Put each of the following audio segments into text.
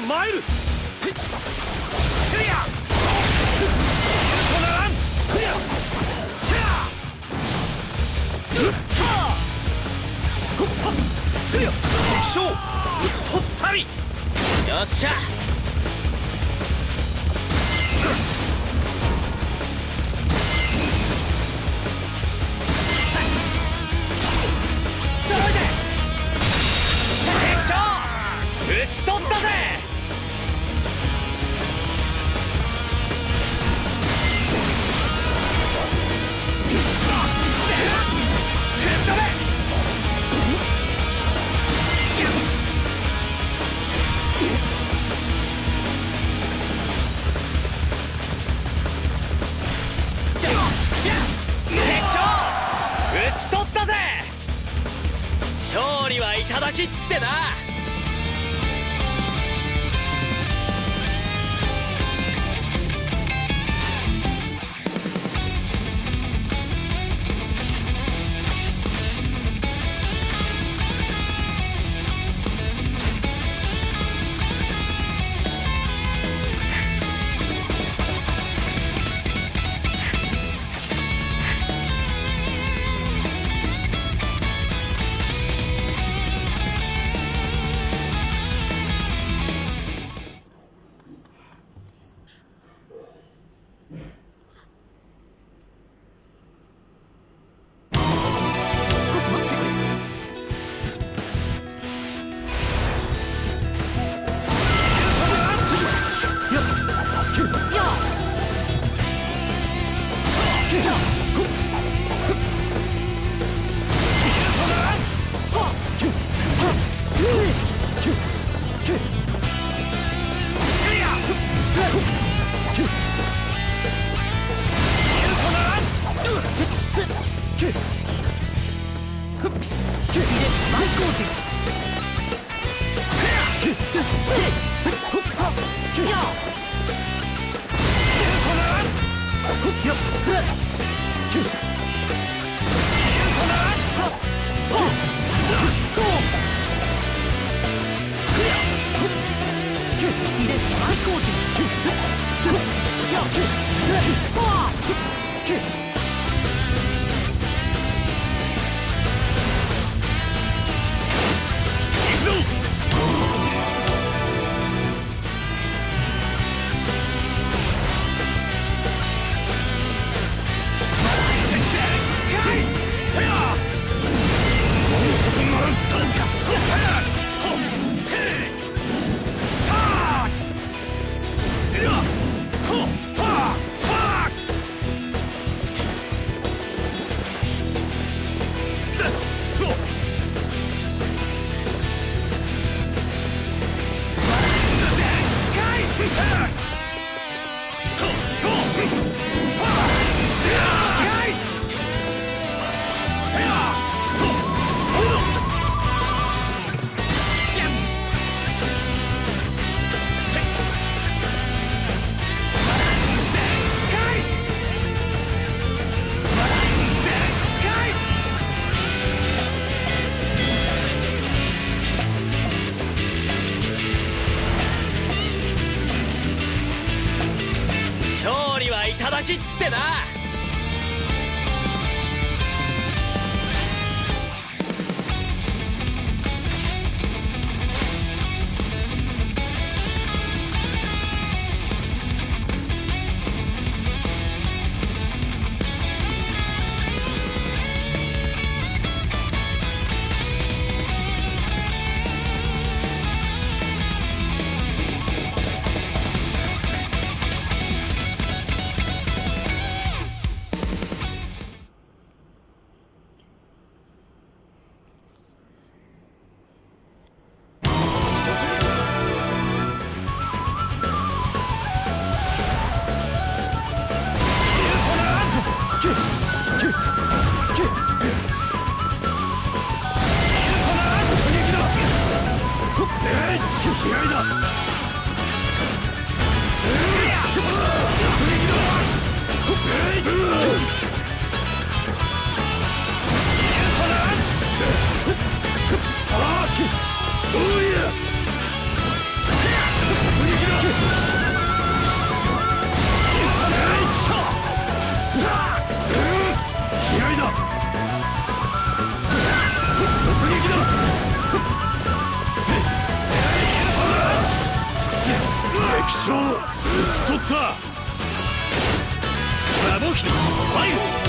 いざ参勝討ち取った。ラボキファイル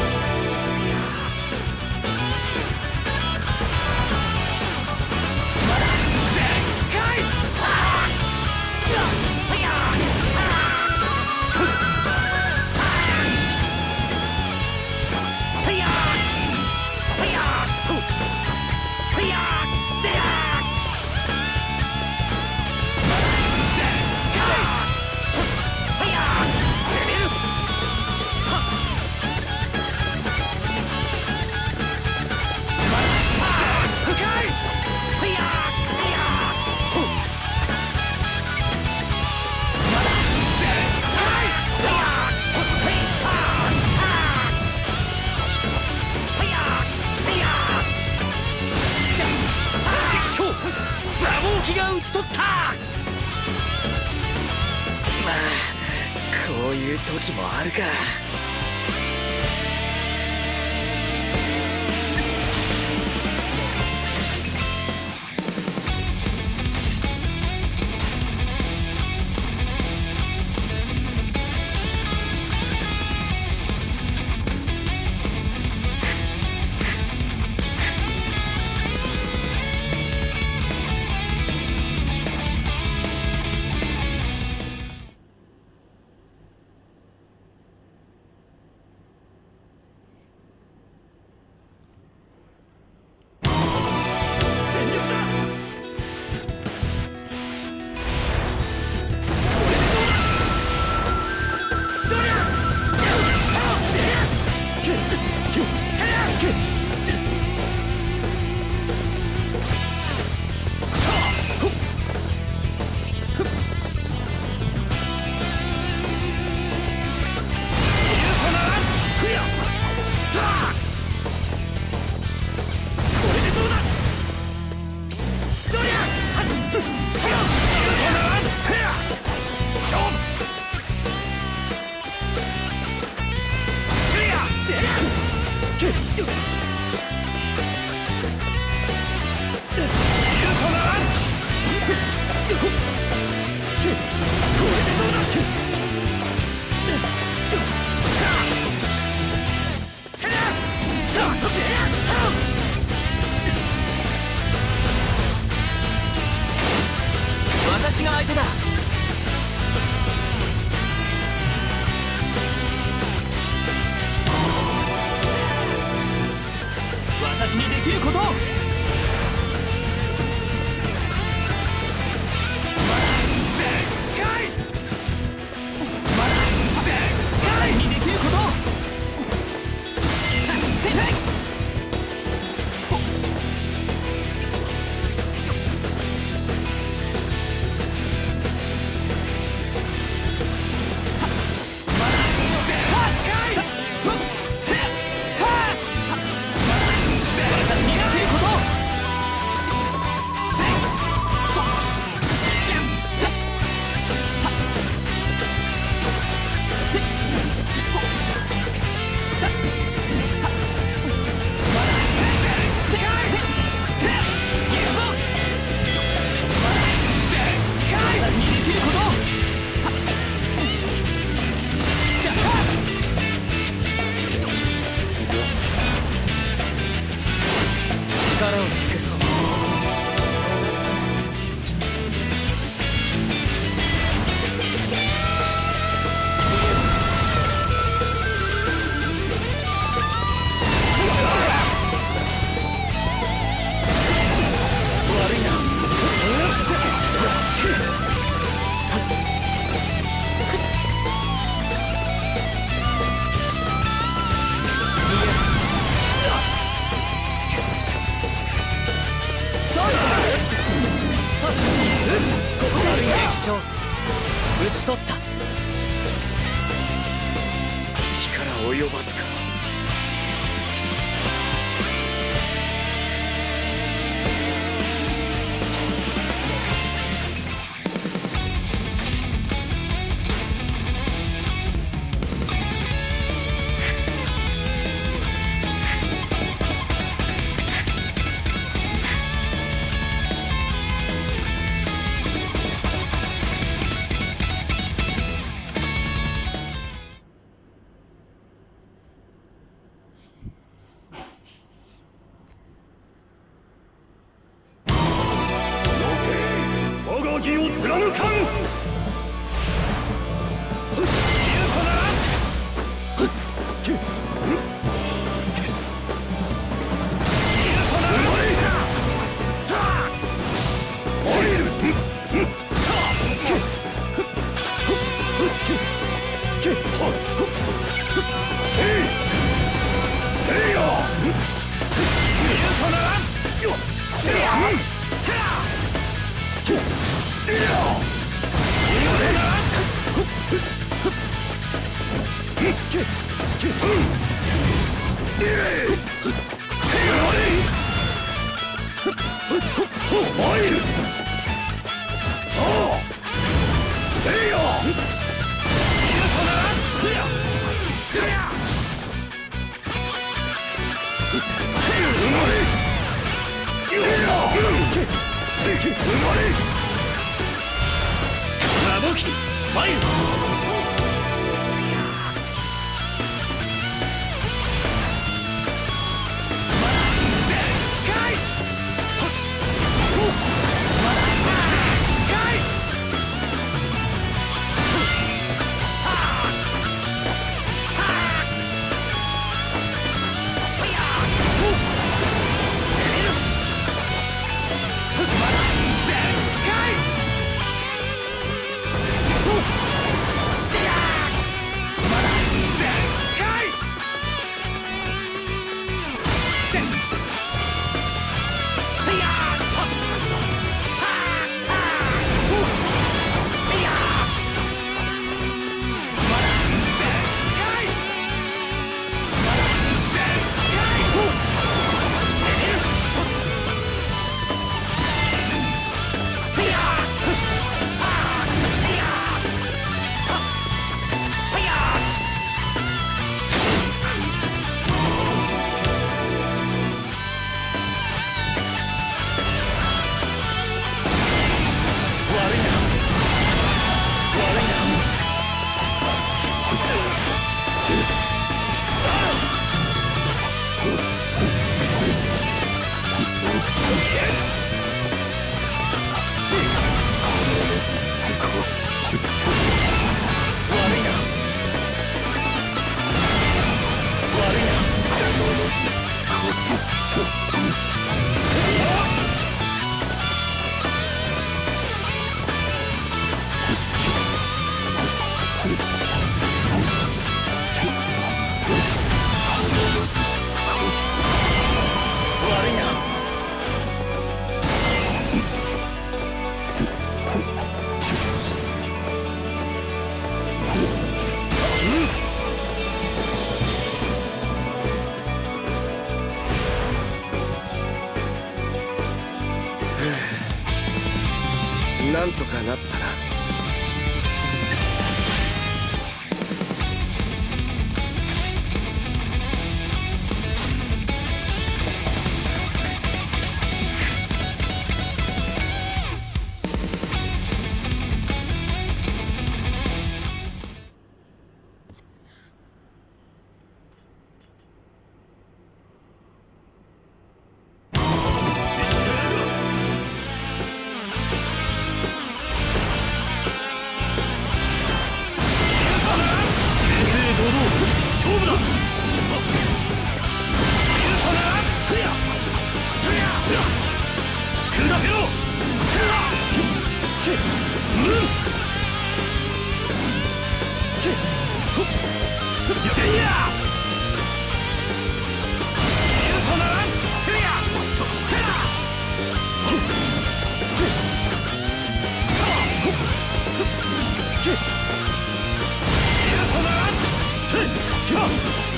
私が相手だ。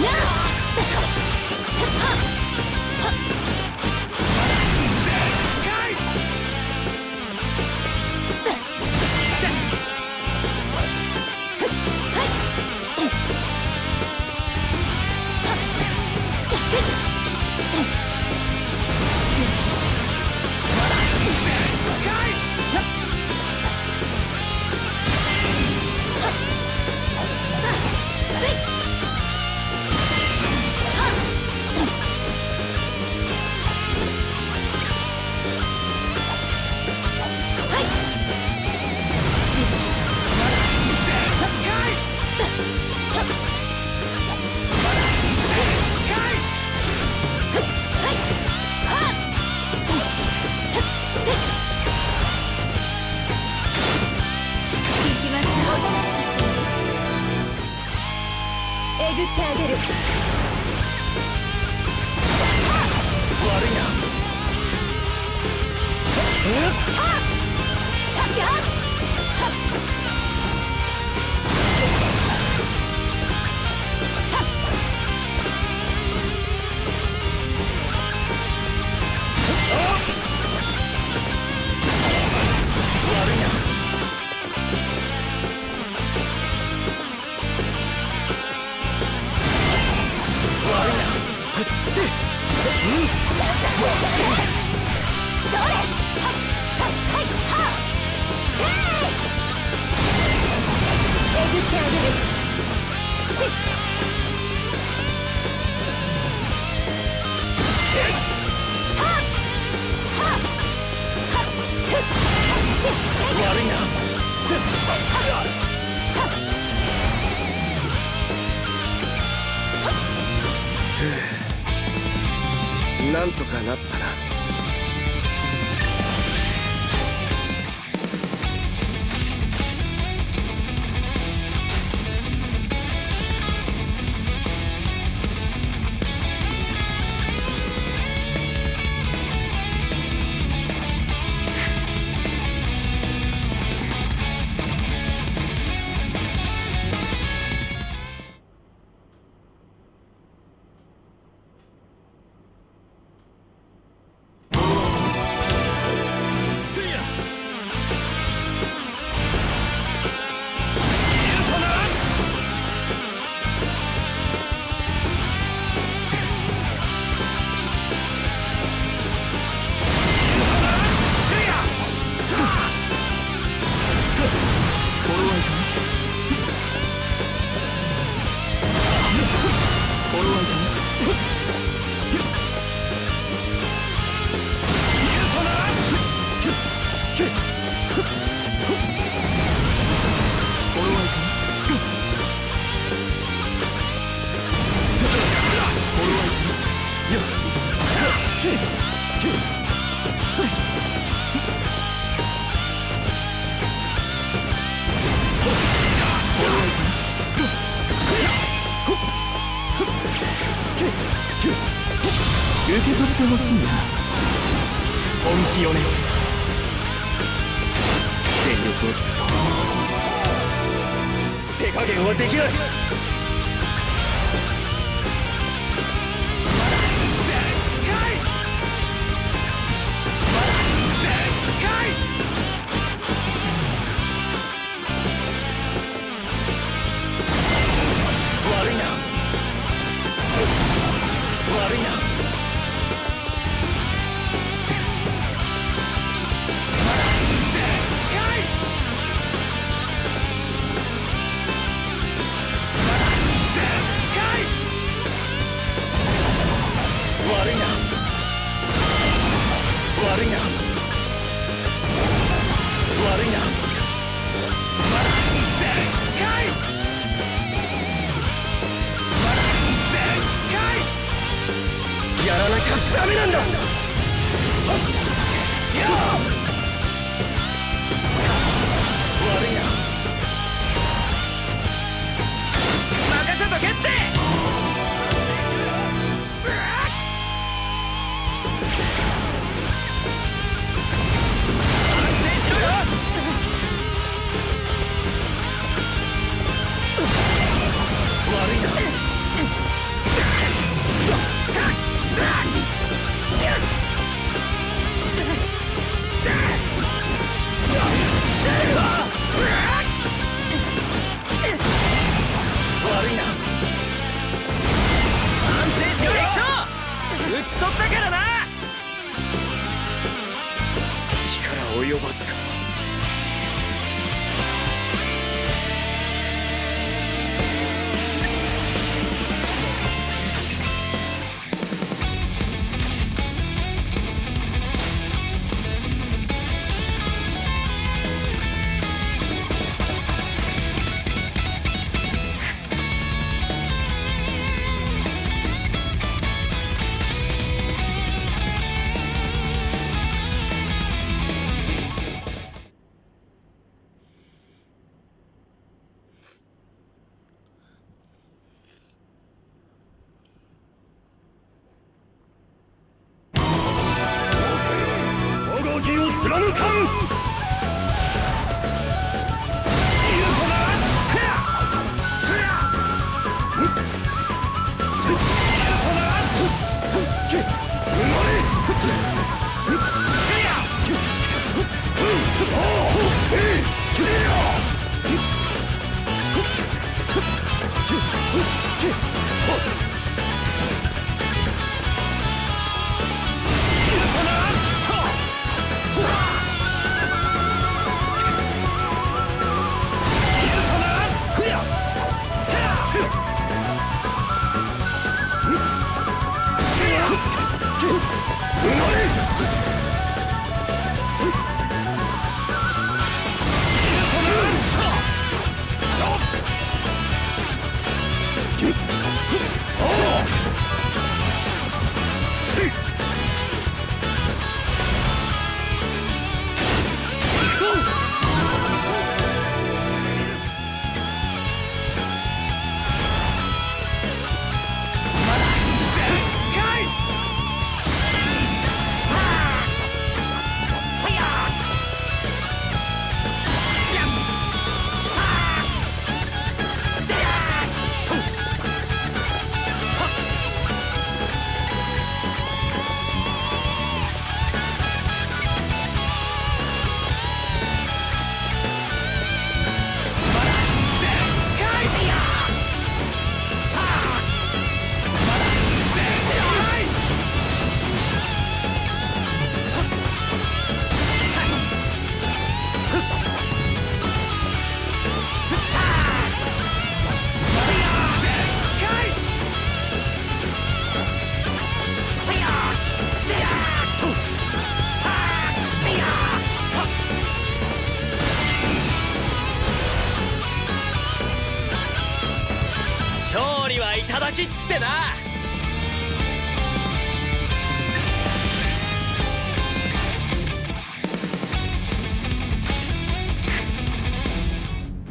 Now! ぐってあげる。悪いな。え？っ